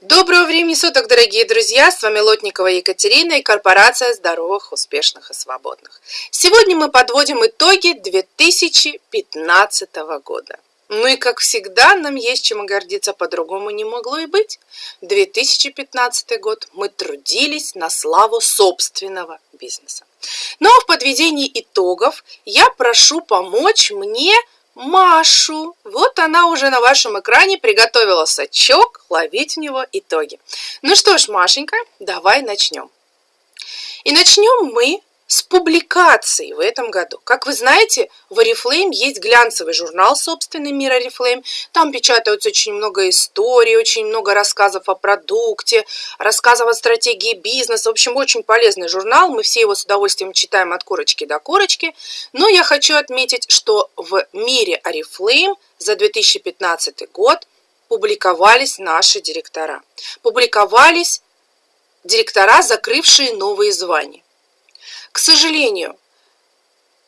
Доброго времени суток, дорогие друзья! С вами Лотникова Екатерина и корпорация здоровых, успешных и свободных. Сегодня мы подводим итоги 2015 года. Ну и как всегда, нам есть чем гордиться, по-другому не могло и быть. 2015 год мы трудились на славу собственного бизнеса. Но в подведении итогов я прошу помочь мне Машу. Вот она уже на вашем экране приготовила сачок, ловить в него итоги. Ну что ж, Машенька, давай начнем. И начнем мы с публикацией в этом году. Как вы знаете, в Oriflame есть глянцевый журнал собственный «Мир Oriflame». Там печатаются очень много историй, очень много рассказов о продукте, рассказов о стратегии бизнеса. В общем, очень полезный журнал. Мы все его с удовольствием читаем от корочки до корочки. Но я хочу отметить, что в «Мире Oriflame» за 2015 год публиковались наши директора. Публиковались директора, закрывшие новые звания. К сожалению,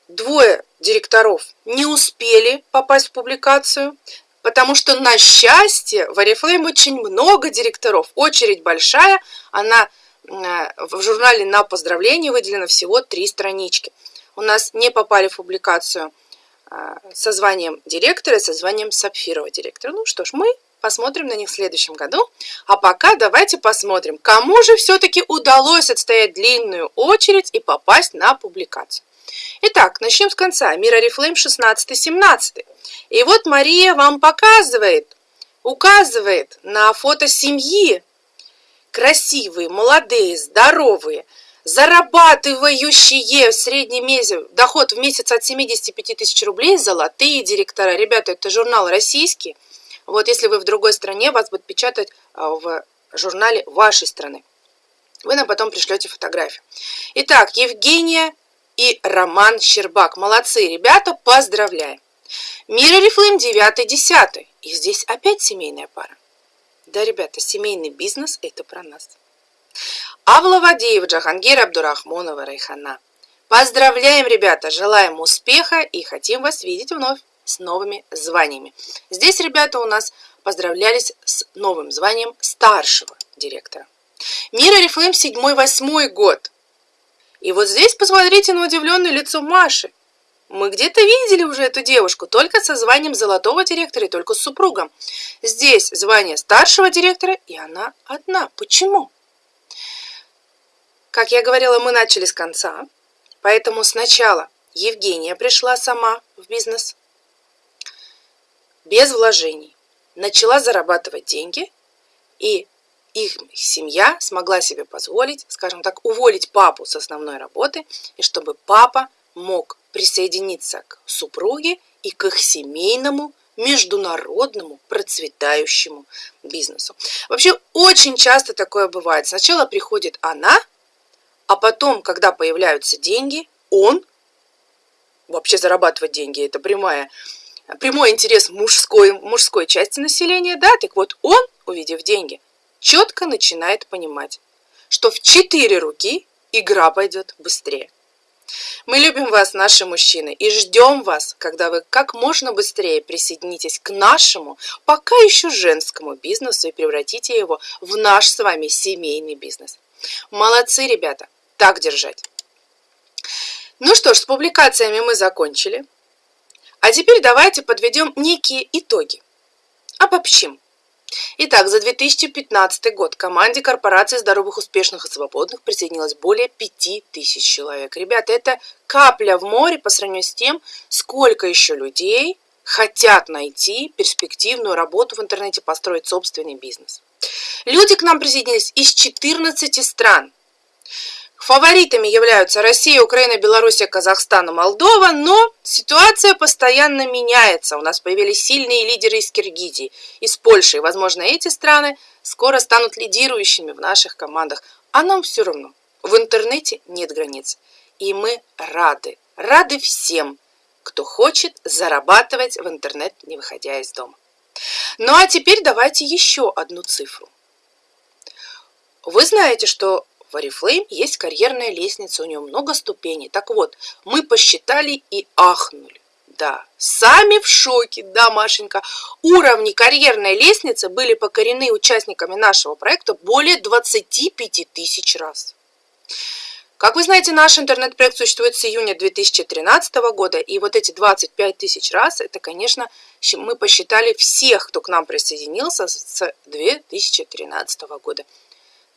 двое директоров не успели попасть в публикацию, потому что на счастье в Oriflame очень много директоров, очередь большая, она э, в журнале на поздравление выделено всего три странички. У нас не попали в публикацию э, со званием директора и со званием сапфирового директора. Ну что ж, мы посмотрим на них в следующем году. А пока давайте посмотрим, кому же все-таки удалось отстоять длинную очередь и попасть на публикацию. Итак, начнем с конца. Мир Oriflame 16-17. И вот Мария вам показывает, указывает на фото семьи. Красивые, молодые, здоровые, зарабатывающие в среднем месяц, доход в месяц от 75 тысяч рублей, золотые директора. Ребята, это журнал российский. Вот если вы в другой стране, вас будут печатать а, в журнале вашей страны. Вы нам потом пришлете фотографию. Итак, Евгения и Роман Щербак. Молодцы, ребята, поздравляем. Мира Рифлейм 9-10. И здесь опять семейная пара. Да, ребята, семейный бизнес – это про нас. Авла Вадеев, Джахангир Абдурахмонова, Райхана. Поздравляем, ребята, желаем успеха и хотим вас видеть вновь с новыми званиями. Здесь ребята у нас поздравлялись с новым званием старшего директора. Мира Рифлейм 7-8 год. И вот здесь посмотрите на удивленное лицо Маши. Мы где-то видели уже эту девушку, только со званием золотого директора и только с супругом. Здесь звание старшего директора, и она одна. Почему? Как я говорила, мы начали с конца, поэтому сначала Евгения пришла сама в бизнес, без вложений, начала зарабатывать деньги, и их семья смогла себе позволить, скажем так, уволить папу с основной работы, и чтобы папа мог присоединиться к супруге и к их семейному международному процветающему бизнесу. Вообще очень часто такое бывает. Сначала приходит она, а потом, когда появляются деньги, он вообще зарабатывать деньги, это прямая прямой интерес мужской, мужской части населения, да, так вот он, увидев деньги, четко начинает понимать, что в четыре руки игра пойдет быстрее. Мы любим вас, наши мужчины, и ждем вас, когда вы как можно быстрее присоединитесь к нашему, пока еще женскому бизнесу и превратите его в наш с вами семейный бизнес. Молодцы, ребята, так держать. Ну что ж, с публикациями мы закончили. А теперь давайте подведем некие итоги. Обобщим. Итак, за 2015 год команде корпорации здоровых, успешных и свободных присоединилось более 5000 человек. Ребята, это капля в море по сравнению с тем, сколько еще людей хотят найти перспективную работу в интернете, построить собственный бизнес. Люди к нам присоединились из 14 стран. Фаворитами являются Россия, Украина, Белоруссия, Казахстан и Молдова, но ситуация постоянно меняется. У нас появились сильные лидеры из Киргизии, из Польши. И, возможно, эти страны скоро станут лидирующими в наших командах. А нам все равно. В интернете нет границ. И мы рады, рады всем, кто хочет зарабатывать в интернет, не выходя из дома. Ну а теперь давайте еще одну цифру. Вы знаете, что в Oriflame есть карьерная лестница, у нее много ступеней. Так вот, мы посчитали и ахнули. Да, сами в шоке, да, Машенька. Уровни карьерной лестницы были покорены участниками нашего проекта более 25 тысяч раз. Как вы знаете, наш интернет-проект существует с июня 2013 года, и вот эти 25 тысяч раз, это, конечно, мы посчитали всех, кто к нам присоединился с 2013 года.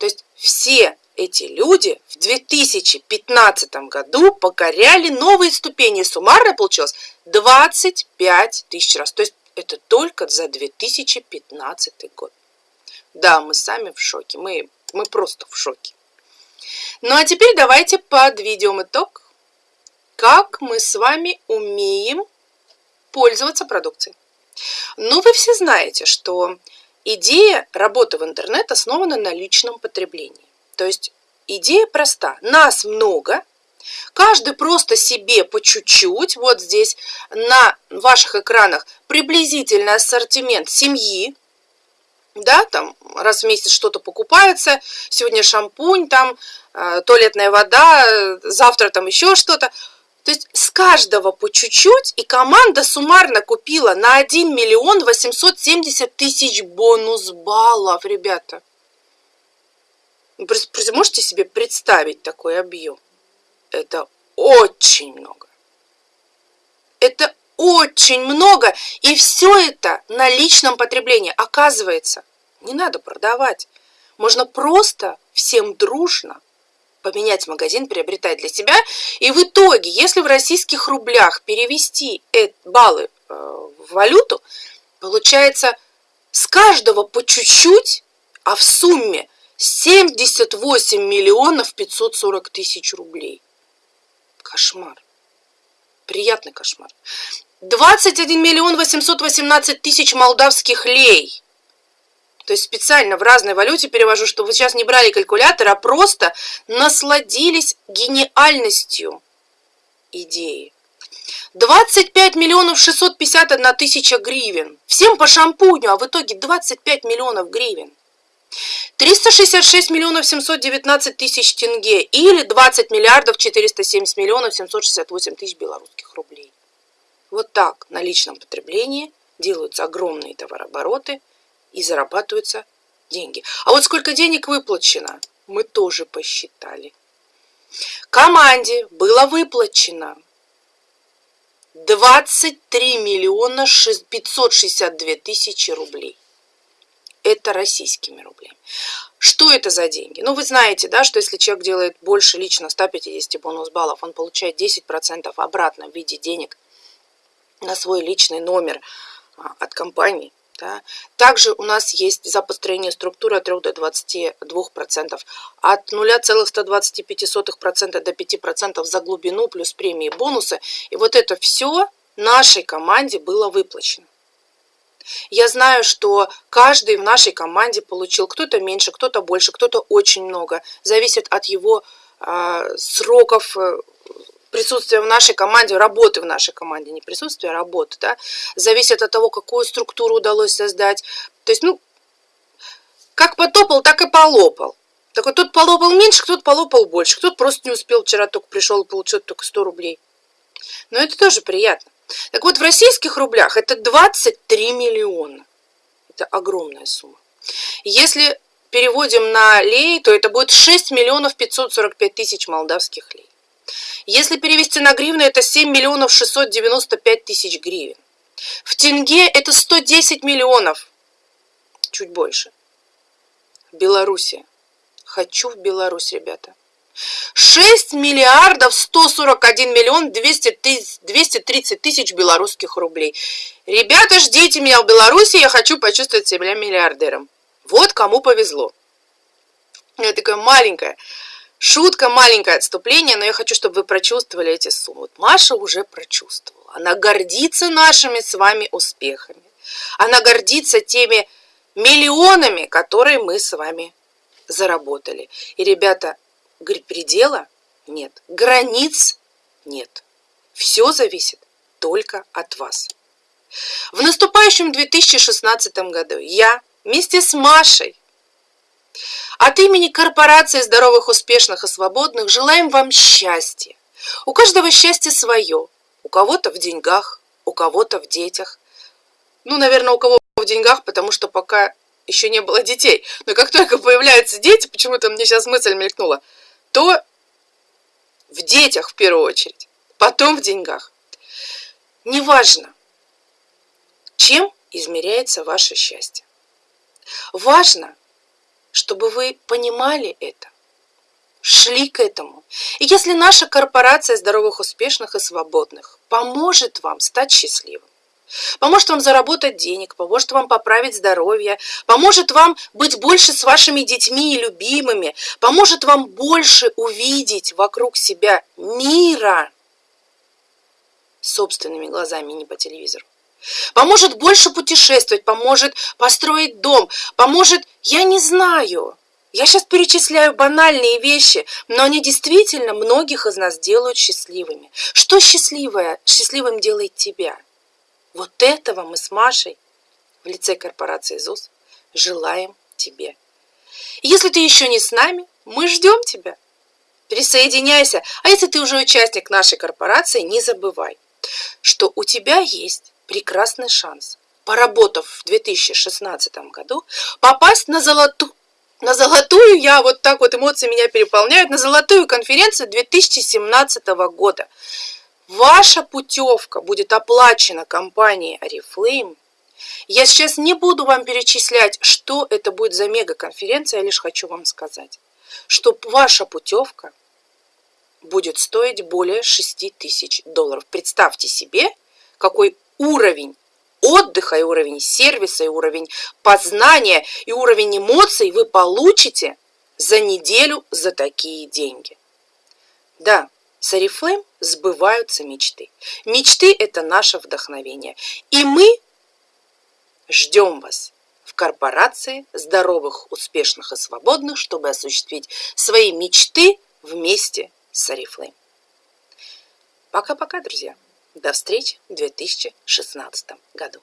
То есть все эти люди в 2015 году покоряли новые ступени. Суммарно получилось 25 тысяч раз. То есть это только за 2015 год. Да, мы сами в шоке. Мы, мы просто в шоке. Ну а теперь давайте подведем итог, как мы с вами умеем пользоваться продукцией. Ну, вы все знаете, что идея работы в интернет основана на личном потреблении. То есть идея проста. Нас много, каждый просто себе по чуть-чуть. Вот здесь на ваших экранах приблизительный ассортимент семьи, да, там раз в месяц что-то покупается, сегодня шампунь, там э, туалетная вода, завтра там еще что-то. То есть с каждого по чуть-чуть, и команда суммарно купила на 1 миллион 870 тысяч бонус баллов, ребята. Можете себе представить такой объем? Это очень много. Это очень много, и все это на личном потреблении. Оказывается, не надо продавать. Можно просто всем дружно поменять магазин, приобретать для себя. И в итоге, если в российских рублях перевести баллы э, в валюту, получается с каждого по чуть-чуть, а в сумме 78 миллионов 540 тысяч рублей. Кошмар. Приятный кошмар. 21 миллион 818 тысяч молдавских лей. То есть специально в разной валюте перевожу, чтобы вы сейчас не брали калькулятор, а просто насладились гениальностью идеи. 25 миллионов 651 тысяча гривен. Всем по шампуню, а в итоге 25 миллионов гривен. 366 миллионов 719 тысяч тенге или 20 миллиардов 470 миллионов 768 тысяч белорусских рублей. Вот так на личном потреблении делаются огромные товарообороты и зарабатываются деньги. А вот сколько денег выплачено, мы тоже посчитали. Команде было выплачено 23 миллиона 562 тысячи рублей. Это российскими рублями. Что это за деньги? Ну, вы знаете, да, что если человек делает больше лично 150 бонус баллов, он получает 10% обратно в виде денег на свой личный номер а, от компании. Да. Также у нас есть за построение структуры от 3 до 22%, от 0,125% до 5% за глубину плюс премии бонусы. И вот это все нашей команде было выплачено. Я знаю, что каждый в нашей команде получил кто-то меньше, кто-то больше, кто-то очень много. Зависит от его э, сроков присутствие в нашей команде, работы в нашей команде, не присутствие, а работы, да, зависит от того, какую структуру удалось создать. То есть, ну, как потопал, так и полопал. Так вот, тот полопал меньше, кто-то полопал больше, кто-то просто не успел, вчера только пришел и получил только 100 рублей. Но это тоже приятно. Так вот, в российских рублях это 23 миллиона. Это огромная сумма. Если переводим на лей, то это будет 6 миллионов 545 тысяч молдавских лей. Если перевести на гривны, это 7 миллионов 695 тысяч гривен. В тенге это 110 миллионов, чуть больше. Белоруссия. Хочу в Беларусь, ребята. 6 миллиардов 141 миллион 200 тысяч, 230 тысяч белорусских рублей. Ребята, ждите меня в Беларуси, я хочу почувствовать себя миллиардером. Вот кому повезло. Я такая маленькая Шутка, маленькое отступление, но я хочу, чтобы вы прочувствовали эти суммы. Вот Маша уже прочувствовала. Она гордится нашими с вами успехами. Она гордится теми миллионами, которые мы с вами заработали. И, ребята, предела нет, границ нет. Все зависит только от вас. В наступающем 2016 году я вместе с Машей от имени корпорации здоровых, успешных и свободных желаем вам счастья. У каждого счастье свое. У кого-то в деньгах, у кого-то в детях. Ну, наверное, у кого в деньгах, потому что пока еще не было детей. Но как только появляются дети, почему-то мне сейчас мысль мелькнула, то в детях в первую очередь, потом в деньгах. Неважно, чем измеряется ваше счастье. Важно, чтобы вы понимали это, шли к этому. И если наша корпорация здоровых, успешных и свободных поможет вам стать счастливым, поможет вам заработать денег, поможет вам поправить здоровье, поможет вам быть больше с вашими детьми и любимыми, поможет вам больше увидеть вокруг себя мира собственными глазами, не по телевизору. Поможет больше путешествовать, поможет построить дом, поможет, я не знаю. Я сейчас перечисляю банальные вещи, но они действительно многих из нас делают счастливыми. Что счастливое, счастливым делает тебя? Вот этого мы с Машей в лице корпорации ЗУС желаем тебе. Если ты еще не с нами, мы ждем тебя. Присоединяйся. А если ты уже участник нашей корпорации, не забывай, что у тебя есть прекрасный шанс, поработав в 2016 году, попасть на золотую на золотую, я вот так вот эмоции меня переполняют, на золотую конференцию 2017 года. Ваша путевка будет оплачена компанией Oriflame. Я сейчас не буду вам перечислять, что это будет за мега-конференция, я лишь хочу вам сказать, что ваша путевка будет стоить более 6 тысяч долларов. Представьте себе, какой уровень отдыха, и уровень сервиса, и уровень познания, и уровень эмоций вы получите за неделю за такие деньги. Да, с Арифлейм сбываются мечты. Мечты – это наше вдохновение. И мы ждем вас в корпорации здоровых, успешных и свободных, чтобы осуществить свои мечты вместе с Арифлейм. Пока-пока, друзья! До встречи в 2016 году.